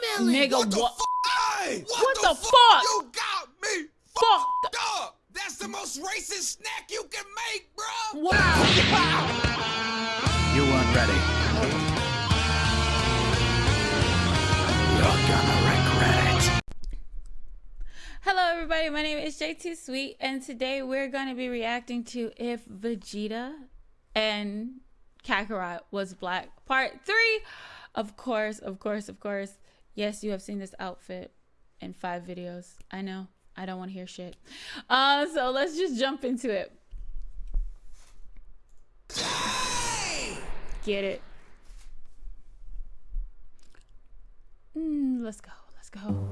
Nigga, What the what? fuck? Hey, What the fuck? You got me Fuck. fucked up. That's the most racist snack you can make, bro. Wow. You weren't ready. You're gonna regret it. Hello, everybody. My name is JT Sweet, and today we're going to be reacting to if Vegeta and Kakarot was black, part three. Of course, of course, of course. Yes, you have seen this outfit in five videos. I know. I don't want to hear shit. Uh, so let's just jump into it. Get it. Mm, let's go. Let's go.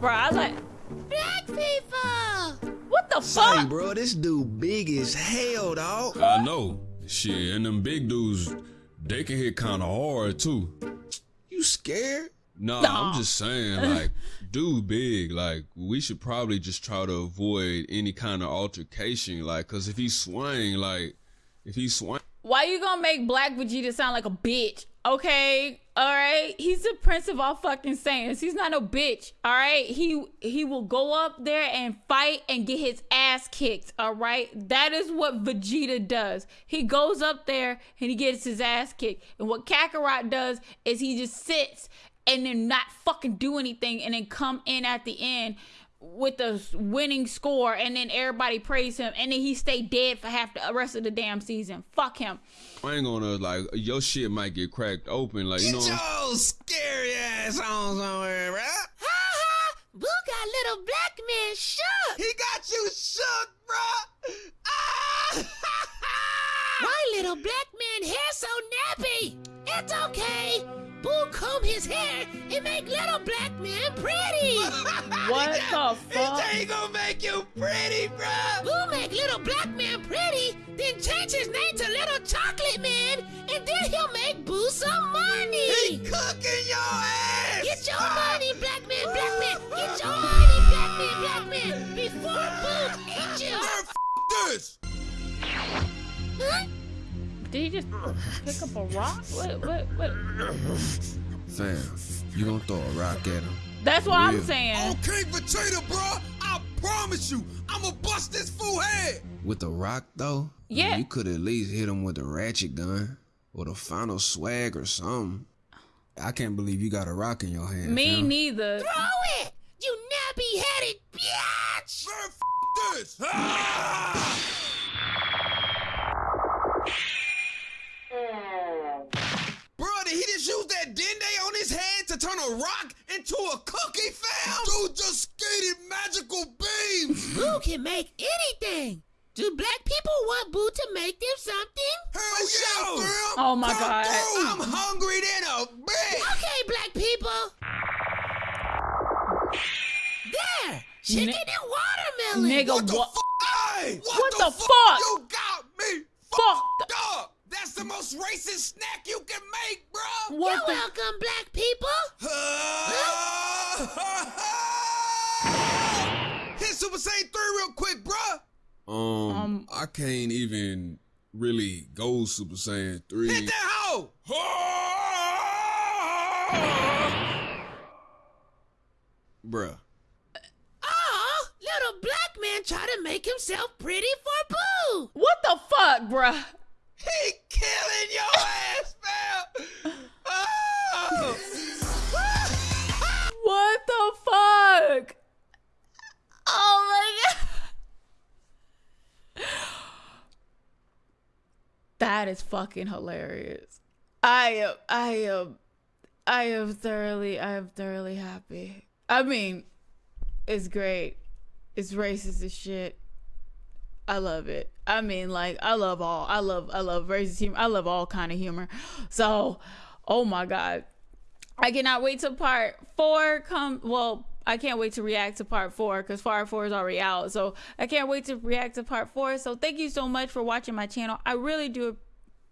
Bro, I like black people. What the Hey, fuck? bro, this dude big as hell, dog. I know. Shit, and them big dudes, they can hit kind of hard too. You scared? Nah, Nah. I'm just saying, like, dude big, like, we should probably just try to avoid any kind of altercation, like, cause if he swing, like, if he swing, Why you gonna make Black Vegeta sound like a bitch? Okay, all right. He's the prince of all fucking Saiyans. He's not no bitch. All right. He he will go up there and fight and get his ass kicked. All right. That is what Vegeta does. He goes up there and he gets his ass kicked. And what Kakarot does is he just sits and then not fucking do anything and then come in at the end with the winning score and then everybody praise him and then he stay dead for half the rest of the damn season. Fuck him. I ain't gonna like, your shit might get cracked open, like, you know. Get what I'm- your scary ass on somewhere, bro. Ha ha! Boo got little black man shook. He got you shook, bro. Ah! Why little black man hair so nappy? It's okay. Boo comb his hair and make little black man pretty. What the He fuck? ain't gonna make you pretty, bro. Boo make little black man pretty, then change his name to Little Chocolate Man, and then he'll make Boo some money. Did he just pick up a rock? What, what, what? Fam, you gonna throw a rock at him? That's what I'm Real. saying. Okay, potato, bro. I promise you, I'ma bust this fool head. With a rock, though? Yeah. You could at least hit him with a ratchet gun or the final swag or something. I can't believe you got a rock in your hand. Me fam. neither. Throw it, you nappy-headed bitch. Man, f- this. Ah! Turn a rock into a cookie, fam? Dude just skated magical beams. Boo can make anything. Do black people want Boo to make them something? Hell yeah, fam. Oh my Come God. through. I'm hungry than a bitch. Okay, black people. There, chicken Ni- and watermelon. Nigga, What the what? fuck? Hey, What the fuck? You got me Fucked. fucked up. That's the most racist snack you can make, bro. You're the? welcome, black people. Hit Super Saiyan 3 real quick, bruh. Um, Um, I can't even really go Super Saiyan 3. Hit that hoe. Bruh. Oh, little black man try to make himself pretty for Boo. What the fuck, bruh? He killing your ass, That is fucking hilarious. I am I am I am thoroughly I am thoroughly happy. I mean, it's great. It's racist as shit. I love it. I mean, like, I love all. I love, I love racist humor. I love all kind of humor. So, oh my god, I cannot wait to part four come. Well, I can't wait to react to part four because part four is already out. So I can't wait to react to part four. So thank you so much for watching my channel. I really do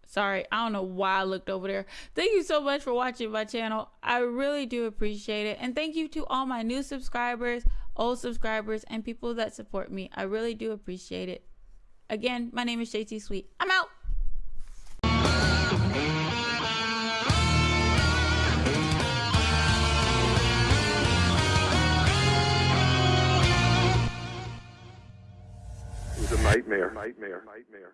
sorry i don't know why i looked over there. Thank you so much for watching my channel. I really do appreciate it. And thank you to all my new subscribers old subscribers and people that support me. I really do appreciate it. Again my name is jt sweet. I'm out. Nightmare. nightmare. nightmare.